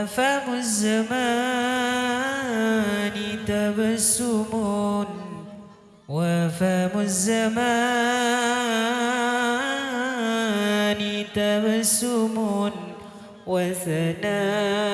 وفم الزمان تبسم وفم الزمان تبسم وثناء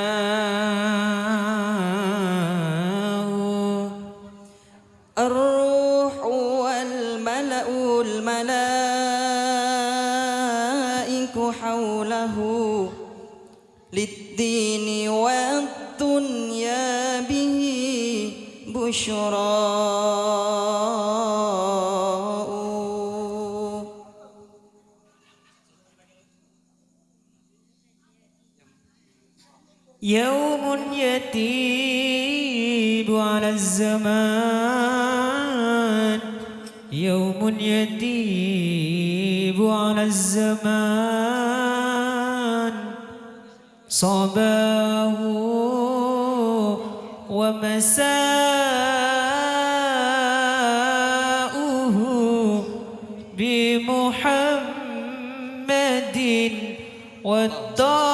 بشراء يوم يتيب على الزمان. يوم يتيب على الزمان. صباه ومساؤه بمحمد والضاء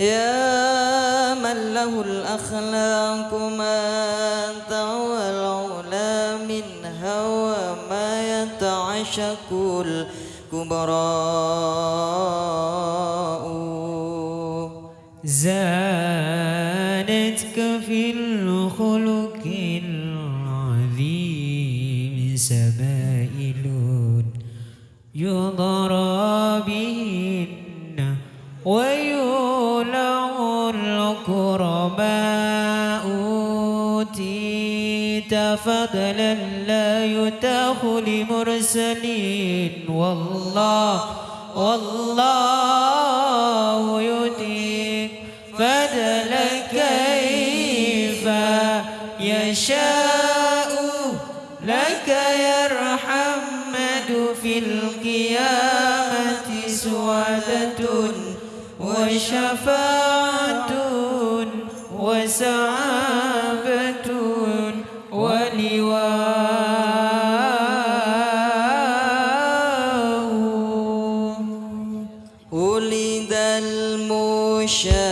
يا من له الأخلاق ما طوى العلا من هوى ما يتعشق الكبراء أوتيت فضلا لا يتاخ لمرسلين. والله والله يؤتيك فضل كيف يشاء. لك يرحمد في القيامة سعادة وشفاعة وسعابة wish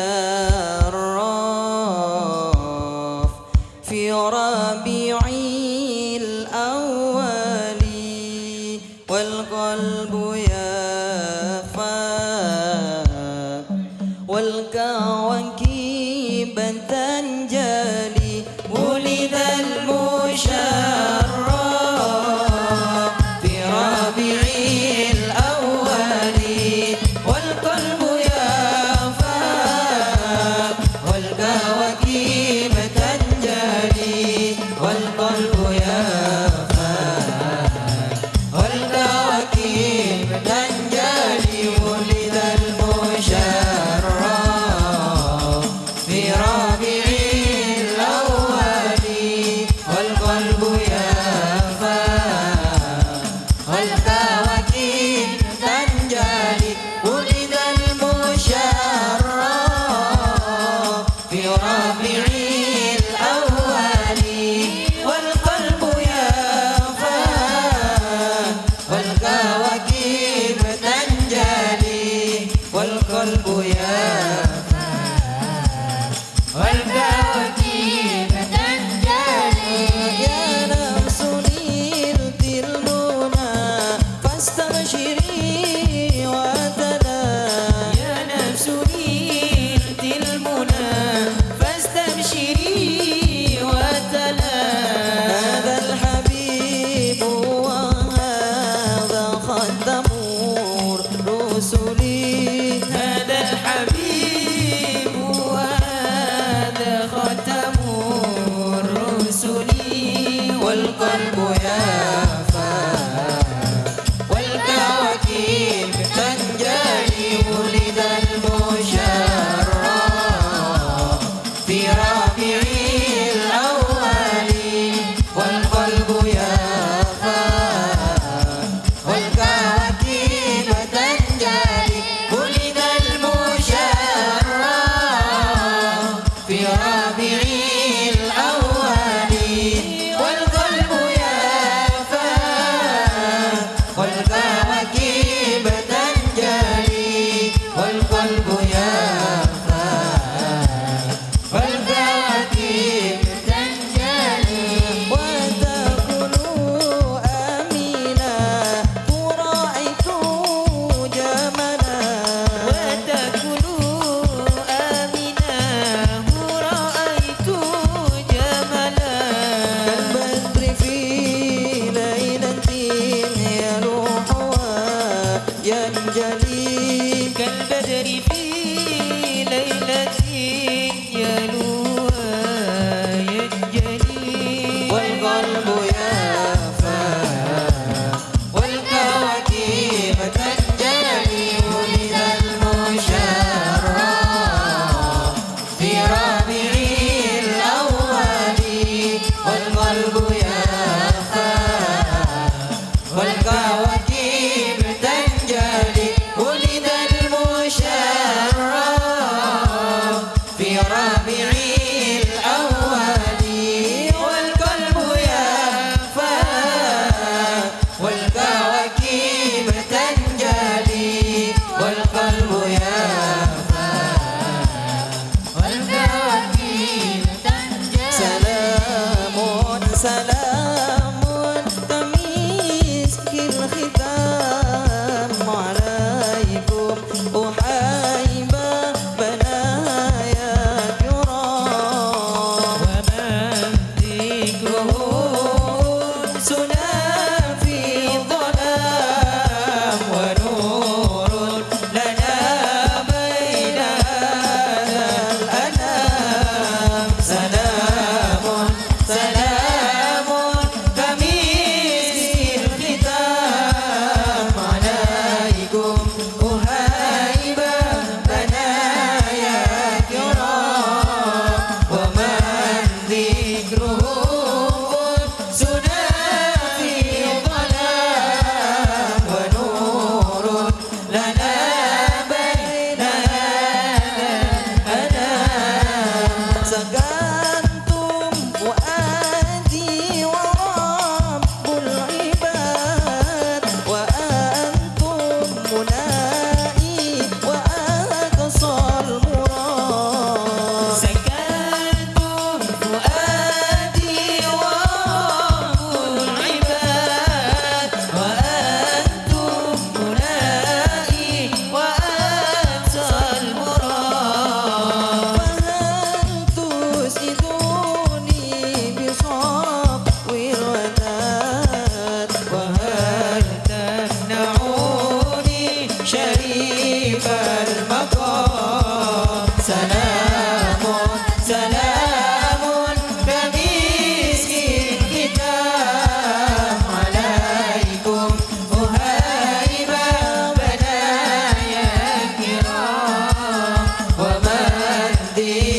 Oh. day.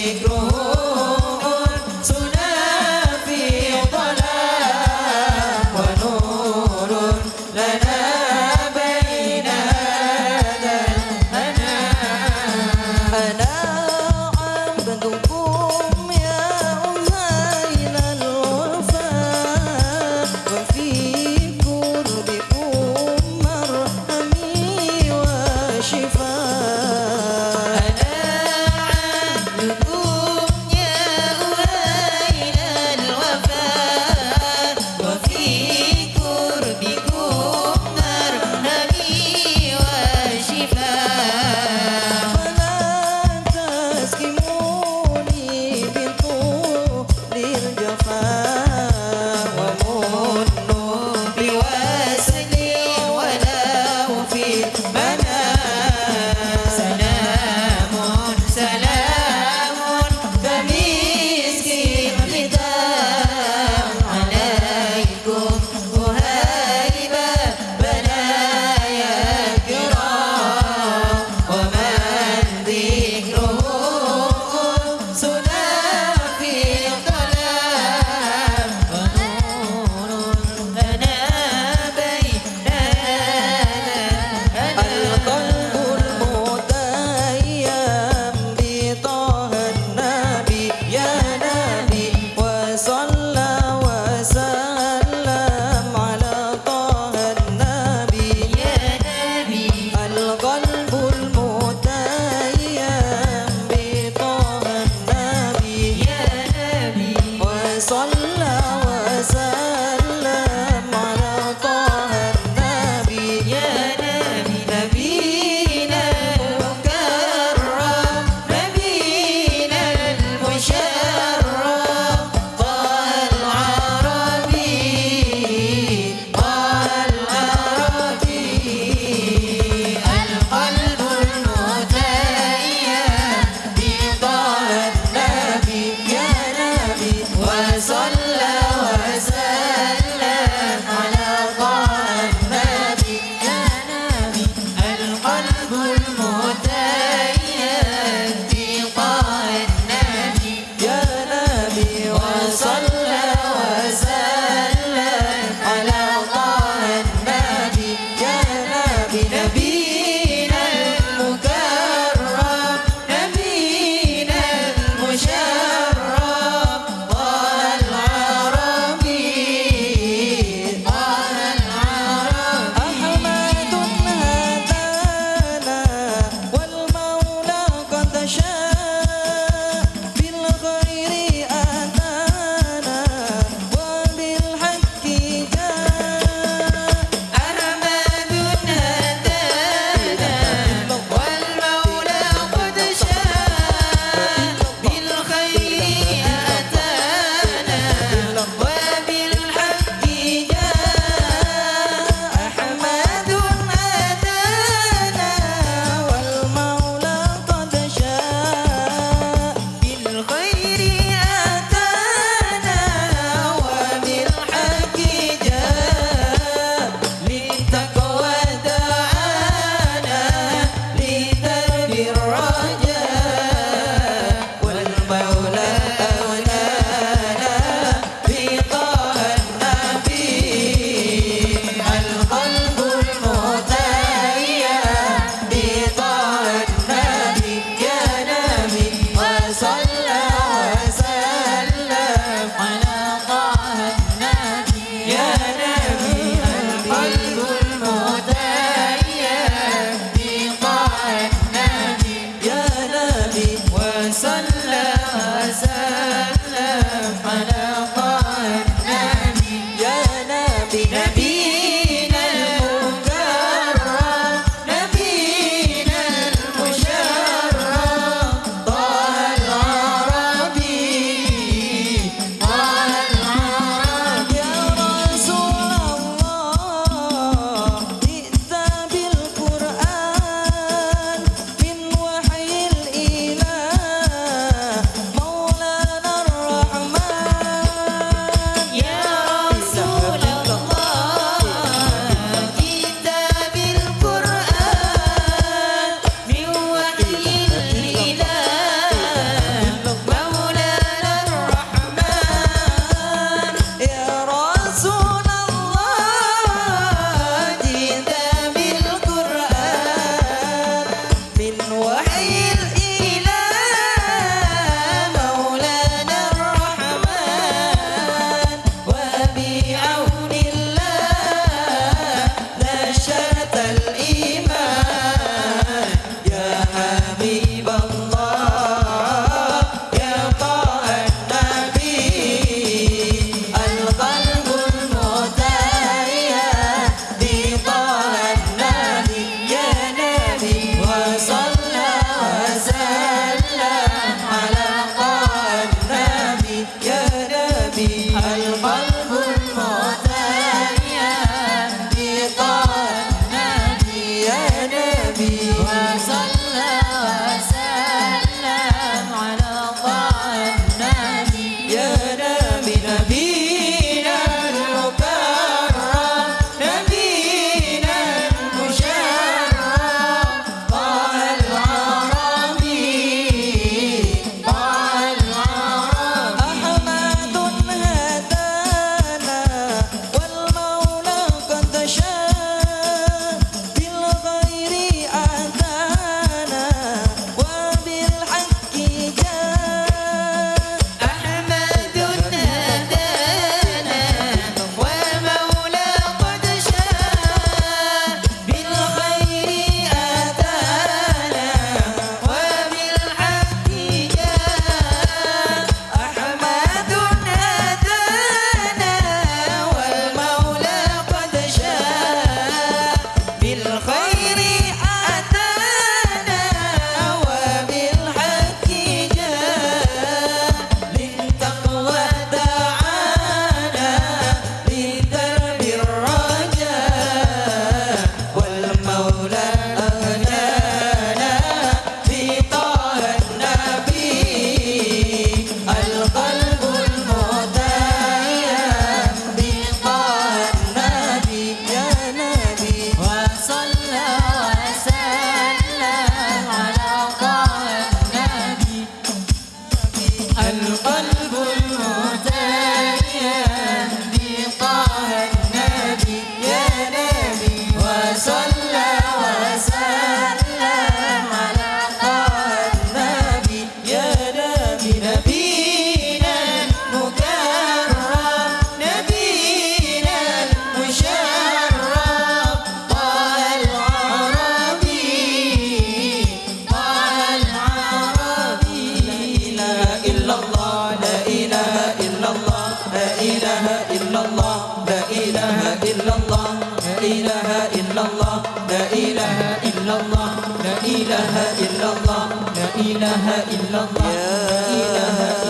الله. لا إله إلا الله. لا إله إلا الله. لا إله إلا الله.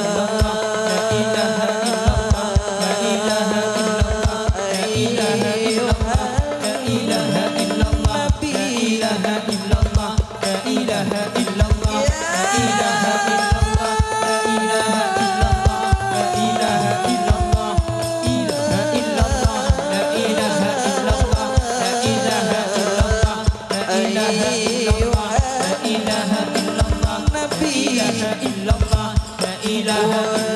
ilaha